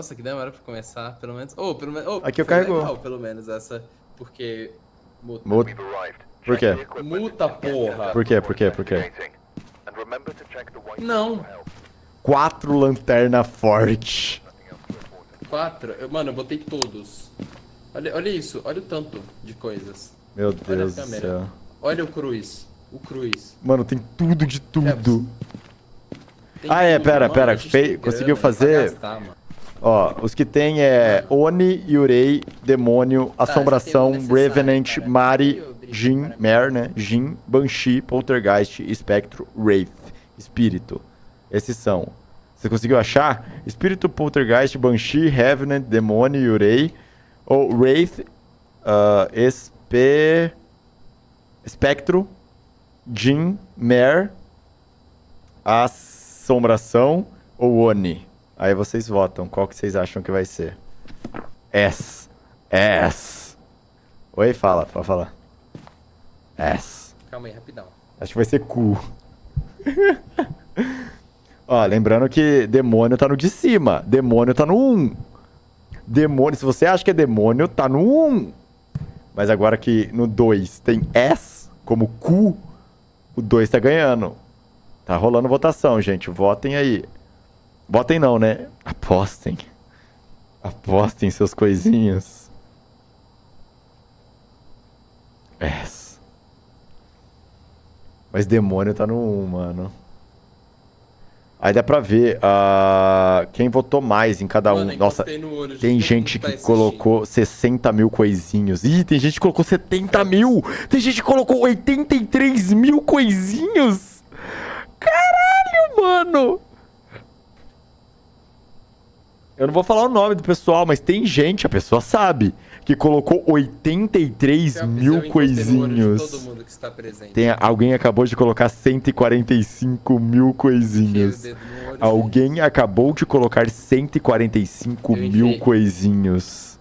Nossa, que demora pra começar, pelo menos. Oh, pelo menos. Oh, Aqui eu carregou. legal, pelo menos essa. Porque. Muta. Muta. Por quê? Muta, porra. Por quê? Por quê? Por quê? Não. Quatro lanterna forte. Quatro. Eu, mano, eu botei todos. Olha, olha isso, olha o tanto de coisas. Meu Deus do céu. Olha o cruz. O cruz. Mano, tem tudo de tudo. Tem Ah, é, pera, mano, pera, tem conseguiu fazer- gastar. Ó, os que tem é Oni, Yurei, Demônio, Assombração, já tem o necessário, Revenant. Mari, Jin. Mer, né? Jin, Banshee, Poltergeist, Espectro, Wraith, Espírito. Esses são. Você conseguiu achar? Espírito, Poltergeist, Banshee, Revenant, Demônio, Yurei, ou Wraith, Espe... Espectro, Jin, Mer, Assombração ou Oni? Aí vocês votam. Qual que vocês acham que vai ser? S. S. Oi, fala, pode falar. S. Calma aí, rapidão. Acho que vai ser cu. Ó, lembrando que demônio tá no de cima. Demônio tá no 1. Demônio, se você acha que é demônio, tá no 1. Mas agora que no 2 tem S como cu, o 2 tá ganhando. Tá rolando votação, gente. Votem aí. Votem não, né? Apostem. Apostem seus coisinhos. S. Mas demônio tá no 1, mano. Aí dá pra ver ah, quem votou mais em cada um. Mano, Nossa, encostei no olho tem gente tá que assistindo. colocou 60 mil coisinhos. Ih, tem gente que colocou 70 mil. Tem gente que colocou 83 mil coisinhos. Caralho, mano. Eu não vou falar o nome do pessoal, mas tem gente, a pessoa sabe, que colocou 83 Eu- eu mil coisinhos. Tem, alguém acabou de colocar 145 mil coisinhos. Alguém acabou de colocar 145 Eu mil enfiei. coisinhos.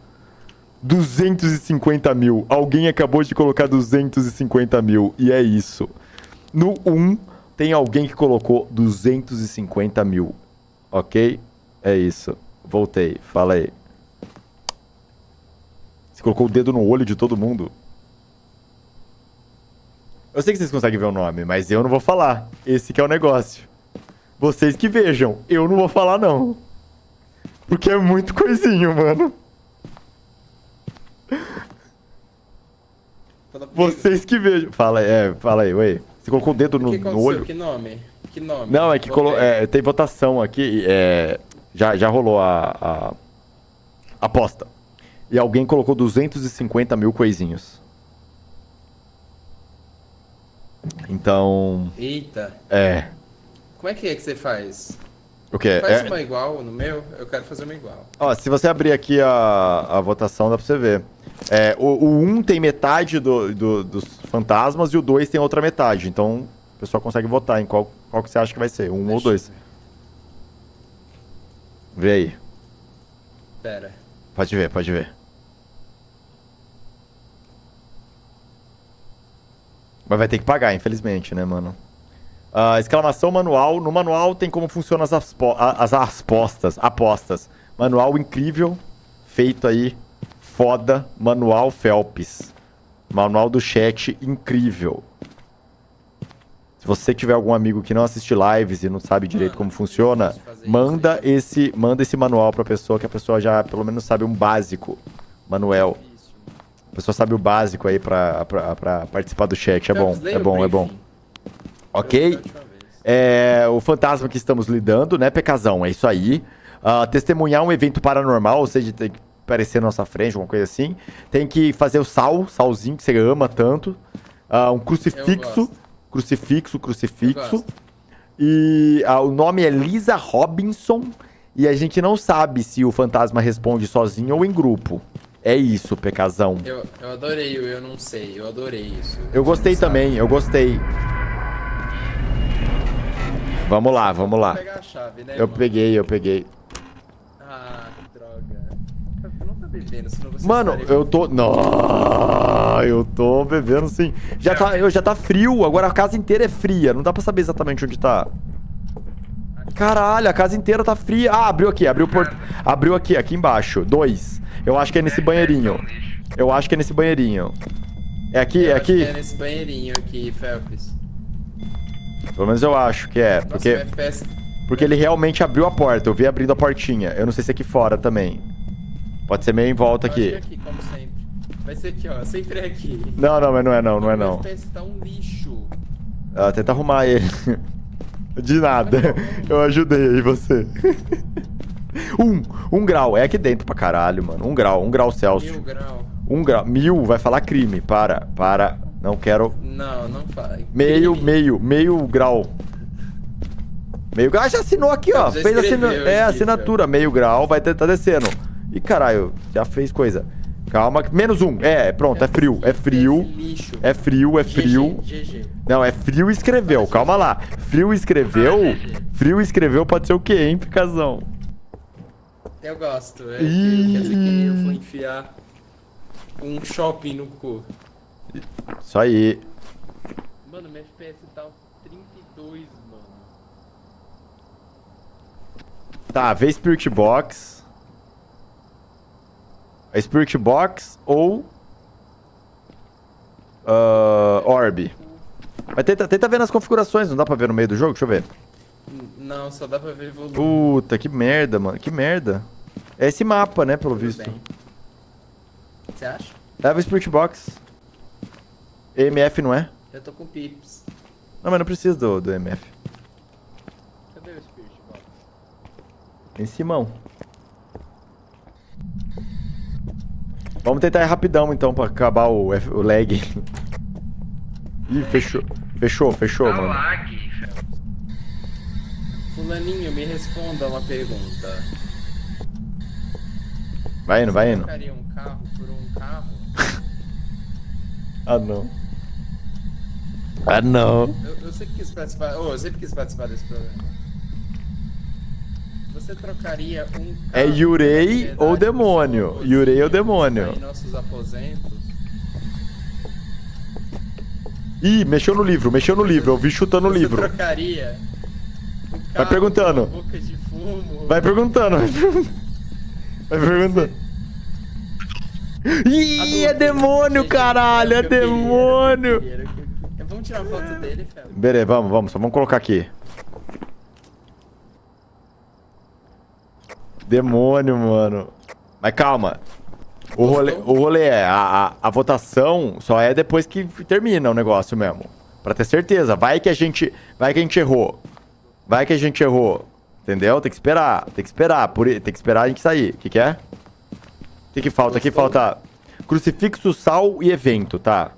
250 mil. Alguém acabou de colocar 250 mil. E é isso. No 1, tem alguém que colocou 250 mil. Ok? É isso. Voltei. Fala aí. Você colocou o dedo no olho de todo mundo? Eu sei que vocês conseguem ver o nome, mas eu não vou falar. Esse que é o negócio. Vocês que vejam. Eu não vou falar, não. Porque é muito coisinho, mano. Vocês que vejam. Fala aí, é, fala aí, ué. Você colocou o dedo no, que no olho? Que nome? Que nome? Não, é que colo... É, tem votação aqui. É, já, já rolou a, a aposta. E alguém colocou 250 mil coisinhos. Então. Eita. É. Como é que é que você faz? O quê? Faz É, uma igual no meu? Eu quero fazer uma igual. Ó, se você abrir aqui a, a votação, dá pra você ver. É, o, o 1 tem metade do, do- dos fantasmas e o 2 tem outra metade. Então, o pessoal consegue votar em qual, qual que você acha que vai ser, um ou Deixa eu dois. ver. Vê aí. Pera. Pode ver, pode ver. Mas vai ter que pagar, infelizmente, né, mano? Ah, exclamação manual. No manual tem como funcionam as, as apostas. Apostas. Manual incrível. Feito aí. Foda. Manual Phelps. Manual do chat incrível. Se você tiver algum amigo que não assiste lives e não sabe direito como funciona, manda esse, manda esse manual pra pessoa que a pessoa já pelo menos sabe um básico. Manuel. A pessoa sabe o básico aí pra, pra, pra participar do chat. É bom, Phelps, leia é bom, é bom. Ok? É, o fantasma que estamos lidando, né, Pecazão? É isso aí. Ah, testemunhar um evento paranormal, ou seja, tem que aparecer na nossa frente, alguma coisa assim. Tem que fazer o sal, salzinho que você ama tanto. Ah, um crucifixo. Crucifixo, crucifixo. E ah, o nome é Lisa Robinson. E a gente não sabe se o fantasma responde sozinho ou em grupo. É isso, Pecazão. Eu, eu adorei Eu Não Sei, eu adorei isso. Eu gostei também, eu gostei. Vamos lá, vamos lá. Chave, né, Eu mano? peguei, eu peguei. Ah, que droga. Eu não bebendo, senão você Mano, estaria- eu tô. Não, eu tô bebendo sim. Já tá, eu, já tá frio, agora a casa inteira é fria. Não dá pra saber exatamente onde tá. Caralho, a casa inteira tá fria. Ah, abriu aqui, abriu por... Abriu aqui, aqui embaixo. Dois. Eu acho que é nesse banheirinho. Eu acho que é nesse banheirinho. É aqui, é Eu aqui? É nesse banheirinho aqui, Felps. Pelo menos eu acho que é. Nossa, Porque, o FPS... porque ele realmente abriu a porta. Eu vi abrindo a portinha. Eu não sei se é aqui fora também. Pode ser meio em volta que é aqui. aqui, como sempre. Vai ser aqui, ó. Sempre é aqui. Não, não, mas não é não, não é não. Tá um lixo. Ah, tenta arrumar ele. De nada. Eu ajudei aí você. Um, um grau. É aqui dentro pra caralho, mano. Um grau, um grau Mil Celsius. grau. Um grau. Mil, vai falar crime. Para, para. Não quero. Não, não faz. Meio, Crime. meio, meio grau. Meio grau. Ah, já assinou aqui, ó. Fez assina... escreveu É, aqui, assinatura. Meio grau, vai tá descendo. Ih, caralho, já fez coisa. Calma. Menos um. É, pronto, é frio. É frio. Lixo. É frio, é frio. Não, é frio escreveu. Calma lá. Frio escreveu. Frio escreveu pode ser o quê, hein, Picazão? Eu gosto. É, Ih. quer dizer que eu vou enfiar um shopping no cu. Isso aí. Mano, meu FPS tá um 32, mano. Tá, vê Spirit Box. É Spirit Box ou. ah, Orb. Mas tenta, tenta ver nas configurações, não dá pra ver no meio do jogo? Deixa eu ver. Não, só dá pra ver volume. Puta, que merda, mano. Que merda. É esse mapa, né, pelo Tudo visto. bem. Você acha? Leva o Spirit Box. EMF não é? Eu tô com pips. Não, mas não precisa do, do EMF. Cadê o Spirit Box? Em Simão. Vamos tentar ir rapidão então pra acabar o, F- o lag. Ih, fechou. Fechou, fechou, Tá mano. lag, Phelps. Fulaninho, me responda uma pergunta. Vai indo, vai Você indo. trocaria um carro por um carro? Ah, não. Ah, não. Eu, eu sempre quis participar. Oh, eu sempre quis participar desse programa. Você trocaria um É Yurei ou demônio? Yurei ou demônio? Em nossos aposentos. Ih, mexeu no livro, mexeu no livro. Eu vi chutando o livro. trocaria um Vai perguntando. boca de fumo? Vai perguntando, vai perguntando. Vai perguntando. Ih, é demônio, caralho, é demônio. Vamos tirar uma foto dele, Fel. Beleza, vamos, vamos, só vamos colocar aqui. Demônio, mano. Mas calma. O rolê, o rolê é, a, a, a votação só é depois que termina o negócio mesmo. Pra ter certeza. Vai que a gente. Vai que a gente errou. Vai que a gente errou. Entendeu? Tem que esperar. Tem que esperar. Por, tem que esperar a gente sair. O que, que é? O que, que falta? Aqui falta crucifixo, sal e evento, tá?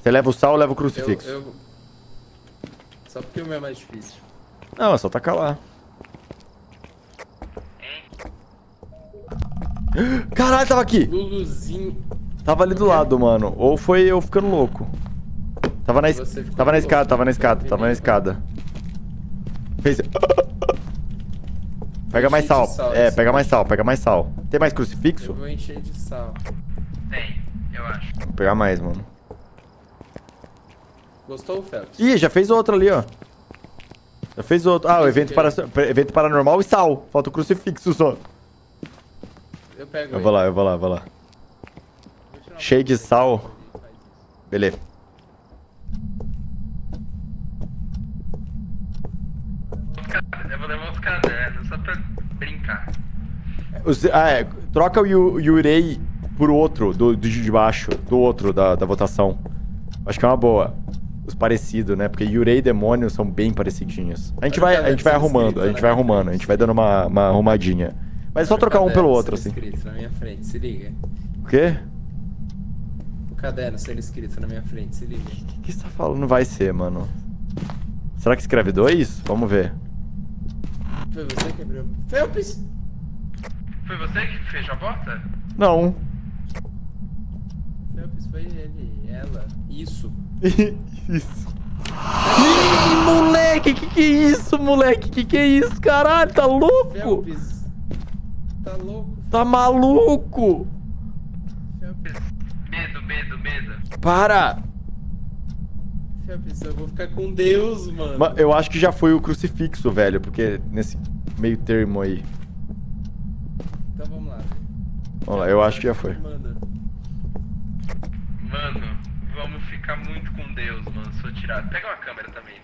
Você leva o sal, eu levo o Eu, crucifixo. eu... Só porque o meu é mais difícil. Não, é só tacar lá. Caralho, tava aqui. Luluzinho. Tava ali do lado, mano. Ou foi eu ficando louco. Tava na, es... Tava na louco. escada, tava na escada, tava na escada. Fez. Pega mais sal. sal, É, pega mais sal, pega mais sal. Tem mais Eu crucifixo? vou encher de sal. Tem, eu acho. Vou pegar mais, mano. Gostou, Phelps? Ih, já fez outro ali, ó. Já fez outro. Ah, o evento, para... evento paranormal e sal. Falta o crucifixo só. Eu pego Eu ele. vou lá, eu vou lá, eu vou lá. Cheio de sal. Beleza. Eu vou levar os cadernos só pra brincar. Os- ah, é, troca o Yu- Yurei por outro, do, do de baixo, do outro da, da votação. Acho que é uma boa. Os parecidos, né? Porque Yurei e Demônio são bem parecidinhos. A gente vai, a gente vai arrumando, escrito a gente vai arrumando, a gente vai dando uma, uma arrumadinha. Mas é só trocar um pelo caderno outro, sendo assim. escrito na minha frente, se liga. O quê? O caderno sendo escrito na minha frente, se liga. O que você tá falando? Não vai ser, mano. Será que escreve dois? Vamos ver. Foi você que abriu. Phelps! Foi você que fechou a porta? Não. Phelps foi ele, ela. Isso. isso. Ih, moleque, que que é isso, moleque? Que que é isso, caralho? Tá louco? Phelps. Tá louco, Tá maluco? Medo, medo, medo. Para! Eu vou ficar com Deus, mano. Ma- Eu acho que já foi o crucifixo, velho, porque nesse meio termo aí. Então vamos lá. velho. Vamos lá, eu acho que já foi. Mano, vamos ficar muito com Deus, mano. Se eu tirar. Pega uma câmera também.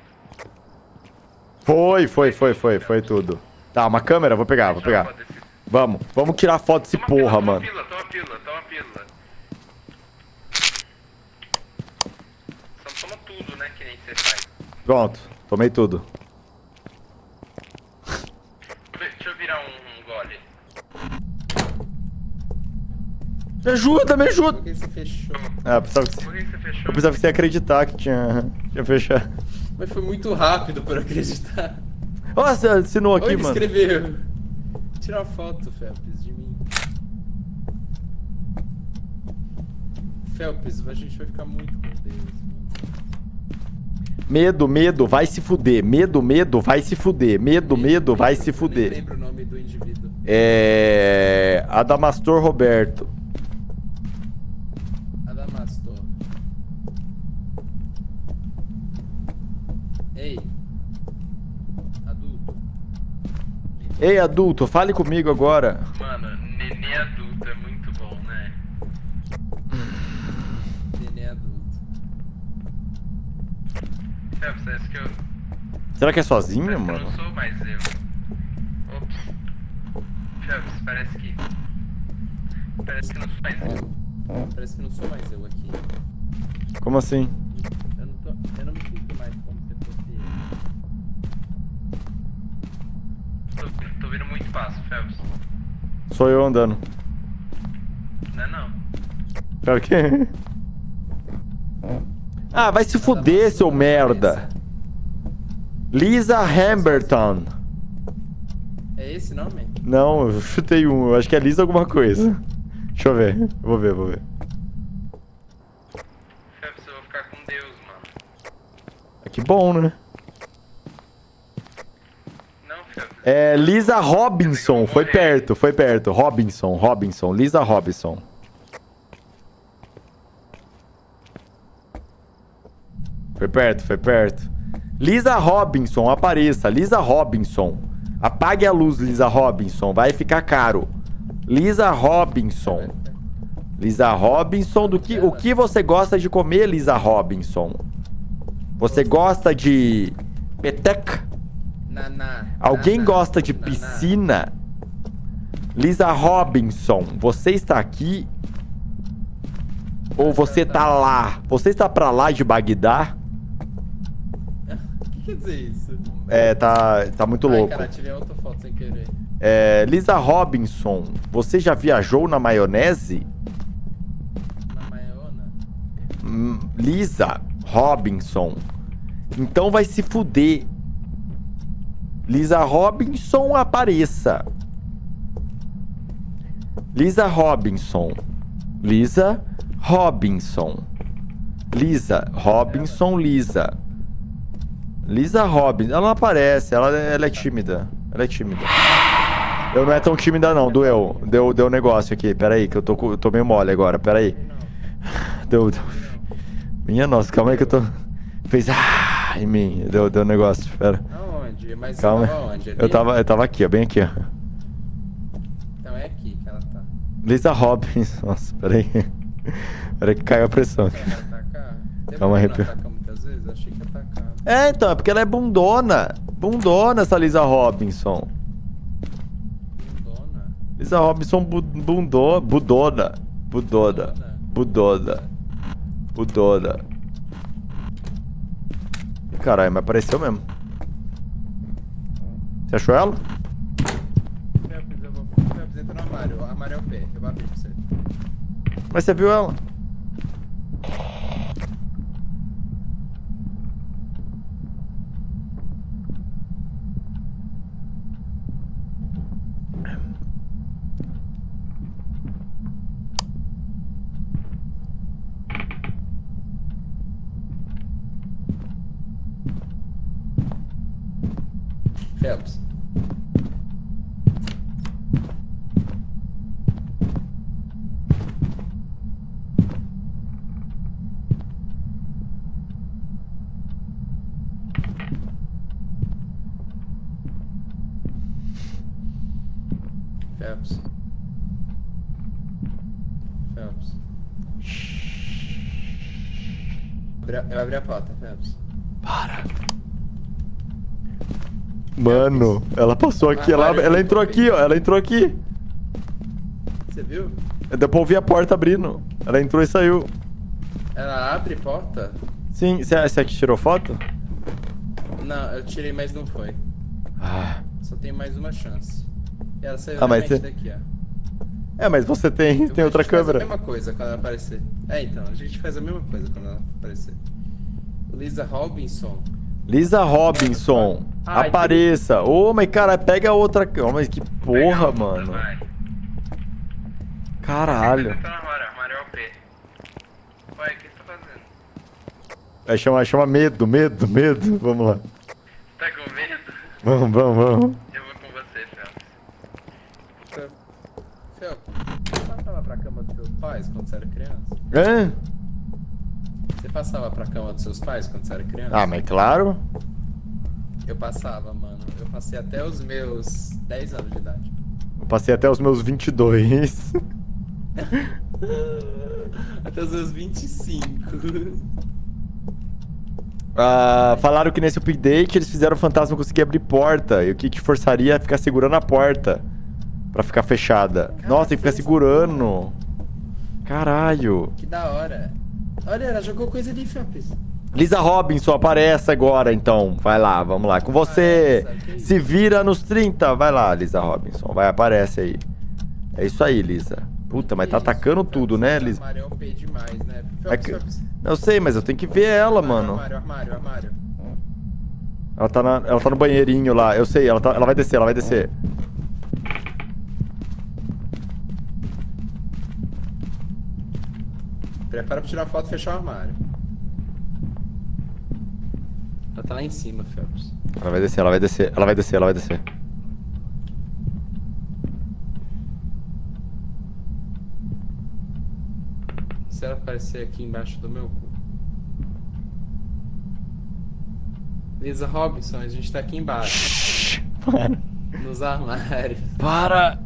Foi, foi, foi, foi, foi tudo. Tá, uma câmera, vou pegar, vou pegar. Vamos, vamos tirar foto desse Toma porra, pílula, mano. Toma pílula, toma pílula, toma pílula. Só toma tudo, né? Que nem você faz. Pronto, tomei tudo. Deixa eu virar um, um gole. Me ajuda, me Por ajuda! que você fechou? Ah, precisava que você, Por que você fechou? eu precisava que você ia acreditar que tinha, tinha fechado. Mas foi muito rápido pra eu acreditar. Nossa, assinou aqui, Oi, mano. escreveu. Tira uma foto, Felps, de mim. Felps, a gente vai ficar muito com Deus. Medo, medo, vai se fuder. Medo, medo, vai se fuder. Medo, medo, vai se Eu fuder. lembro o nome do indivíduo. É. Adamastor Roberto. Adamastor. Ei. Adulto. Ei, adulto, fale comigo agora. Mano, nenê adulto é muito bom, né? Nenê adulto. Sabe, parece que eu. Será que é sozinho, Parece que eu mano? não sou mais eu. Ops. Phelps, parece que. Parece que não sou mais eu. Parece que não sou mais eu aqui. Como assim? Eu não, tô, eu não me sinto mais como se fosse eu. Tô, tô vendo muito passo, Phelps. Sou eu andando. Não é não. Pera o quê? Ah, vai se fuder, seu merda. Lisa Hamberton. É esse nome? Não, eu chutei um. Eu acho que é Lisa alguma coisa. Deixa eu ver. Vou ver, vou ver. Phelps, eu vou ficar com Deus, mano. Ah, Que bom, né? Não, Phelps. É Lisa Robinson. Foi perto, foi perto. Robinson, Robinson. Lisa Robinson. Foi perto, foi perto. Lisa Robinson, apareça. Lisa Robinson. Apague a luz, Lisa Robinson. Vai ficar caro. Lisa Robinson. Lisa Robinson, do que, o que você gosta de comer, Lisa Robinson? Você gosta de peteca? Alguém gosta de piscina? Lisa Robinson, você está aqui? Ou você tá lá? Você está pra lá de Bagdá? O que quer dizer isso? É, tá, tá muito Ai, louco. cara, tirei outra foto sem querer. É, Lisa Robinson, você já viajou na maionese? Na Maiona? Hum, Lisa Robinson. Então vai se fuder. Lisa Robinson, apareça. Lisa Robinson. Lisa Robinson. Lisa Robinson, Lisa. Lisa Robinson. Ela não aparece, ela, ela é tímida. Ela é tímida. Eu não é tão tímida não, doeu. Deu, deu negócio aqui. Pera aí, que eu tô, eu tô meio mole agora. Pera aí. Não, Deu, deu. não. Minha nossa, calma aí que eu tô. Fez ah em mim. Deu, deu negócio. Pera. Aonde? Mas Calma. tava onde? Ali? Eu tava, eu tava aqui, ó, bem aqui, ó. Então é aqui que ela tá. Lisa Robbins. Nossa, peraí. Peraí que caiu a pressão aqui. Calma aí. É, então, é porque ela é bundona. Bundona essa Lisa Robinson. Bundona. Lisa Robinson bu- bundona. Budona. Budona. Budona. Budona. Caralho, mas apareceu mesmo. Você achou ela? Eu vou... Felps, entra no armário. O armário é o pé. Eu vou abrir pra você. Mas você viu ela? Phelps. Phelps. Phelps. Abre a- Eu abri a porta, Phelps. Para. Mano, ela passou aqui, ela, ela entrou aqui, ó. Ela entrou aqui. Você viu? Deu pra ouvir a porta abrindo. Ela entrou e saiu. Ela abre porta? Sim, você você aqui tirou foto? Não, eu tirei, mas não foi. Ah. Só tem mais uma chance. E ela saiu Ah, mas você- daqui, ó. É, mas você tem, Eu- tem outra câmera. a mesma coisa quando ela aparecer. É, então, a gente faz a mesma coisa quando ela aparecer. Lisa Robinson. Lisa Robinson, Ai, apareça. Ô, mas cara, pega outra. Ô, mas que porra, outra, mano. vai. Caralho. Tá é você tá fazendo? É, chama, chama medo, medo, medo. Vamos lá. Tá com medo? Vamos, vamos, vamos. Eu vou com você, Fel. Fel, você passava pra cama dos seus pais quando você era criança? Hã? Você passava pra cama dos seus pais quando você era criança? Ah, mas claro. Eu passava, mano. Eu passei até os meus 10 anos de idade. Eu passei até os meus 22. Até os meus 25. Ah, falaram que nesse update eles fizeram o fantasma conseguir abrir porta. E o que te forçaria a ficar segurando a porta. Pra ficar fechada. Nossa, tem que ficar segurando. Caralho. Que da hora. Olha, ela jogou coisa ali, Felps. Lisa Robinson, aparece agora então. Vai lá, vamos lá. Com você. Que Se vira nos 30. Vai lá, Lisa Robinson. Vai, aparece aí. É isso aí, Lisa. Puta, mas tá Isso, atacando Felps, tudo, né, Lisa? armário é OP demais, né? É Felps, que- Felps. Eu sei, mas eu tenho que ver ela, mano. Armário, armário, armário. Ela tá, na- ela tá no banheirinho lá. Eu sei, ela, tá- ela vai descer, ela vai descer. Prepara pra tirar foto e fechar o armário. Ela tá lá em cima, Phelps. Ela vai descer, ela vai descer, ela vai descer, ela vai descer. Se ela aparecer aqui embaixo do meu cu. Lisa Robinson, a gente tá aqui embaixo. Para. Nos armários. Para!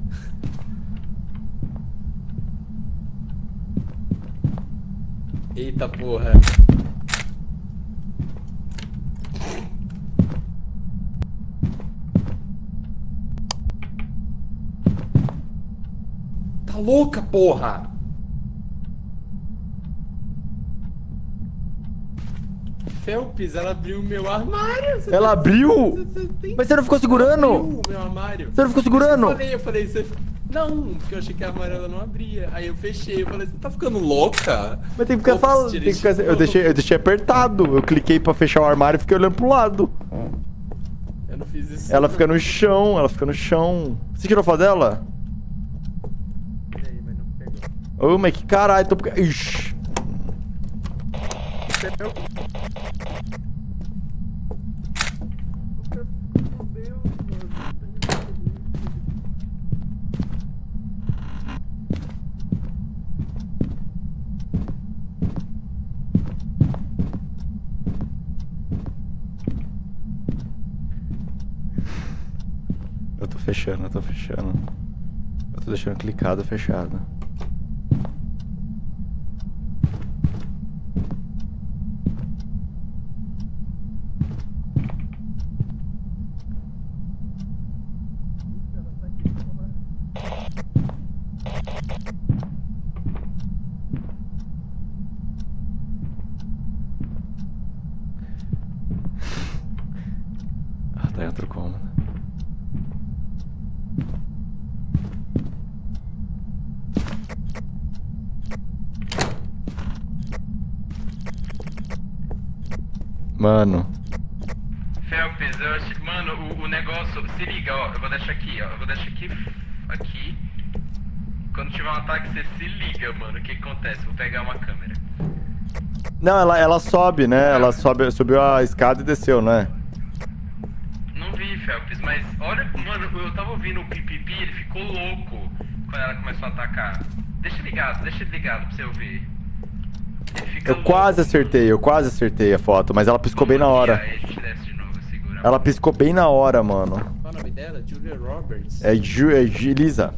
Eita porra. Tá louca, porra! Felps, ela abriu o meu armário. Você Ela tá- abriu? você- você tem- Mas você não ficou Ela segurando? abriu meu armário. Você não ficou segurando? Eu falei, eu falei, você... Não, porque eu achei que a armário ela não abria. Aí eu fechei, eu falei, você tá ficando louca? Mas tem que ficar falando. Tem que ficar... de eu, deixei, eu deixei apertado. Eu cliquei pra fechar o armário e fiquei olhando pro lado. Eu não fiz isso. Ela não. fica no chão, ela fica no chão. Você tirou foto dela? Tirei, mas não pegou. Ô, mas que caralho, tô. Ixi. Pegou. Fechando, eu tô fechando. Eu tô deixando clicado, fechado. Ah, tá em outro cômodo. Mano, Felps, eu acho. Mano, o, o negócio. Se liga, ó. Eu vou deixar aqui, ó. Eu vou deixar aqui. Aqui. Quando tiver um ataque, você se liga, mano. O que, que acontece? Vou pegar uma câmera. Não, ela, ela sobe, né? Ela sobe, subiu a escada e desceu, né? Não vi, Felps, mas olha, mano, eu tava ouvindo o pipipi, ele ficou louco quando ela começou a atacar. Deixa ligado, deixa ligado pra você ouvir. Eu quase acertei, eu quase acertei a foto, mas ela piscou bem na hora. Ela piscou bem na hora, mano. Qual o nome nome dela? Julia Roberts. É, Ju, é Ju- Lisa.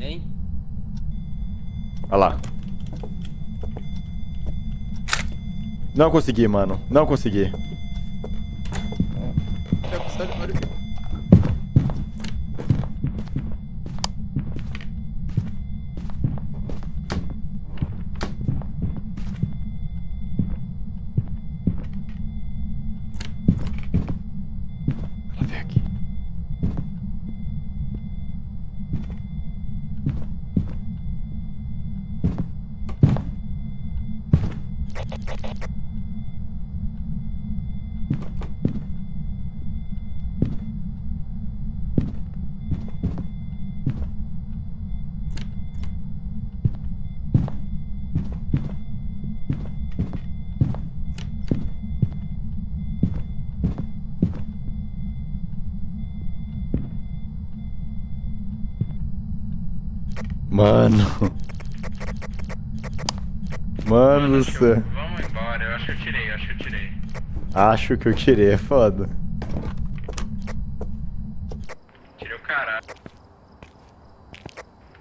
Hein? Olha lá. Não consegui, mano. Não consegui. Mano. Mano do céu. eu- Vamos embora, eu acho que eu tirei, eu acho que eu tirei. Acho que eu tirei, é foda. Tirei o caralho.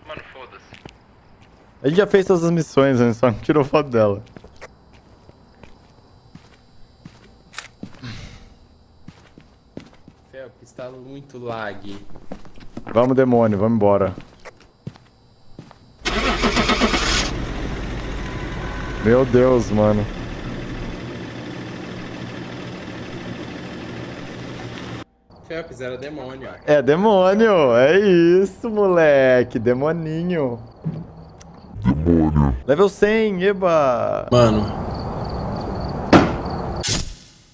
Mano, foda-se. A gente já fez todas as missões, a gente só não tirou foto dela. Felps, tá muito lag. Vamos, demônio, vamos embora. Meu Deus, mano. Felps, era demônio. É demônio, é isso, moleque. Demoninho. Demônio. Level 100, eba. Mano,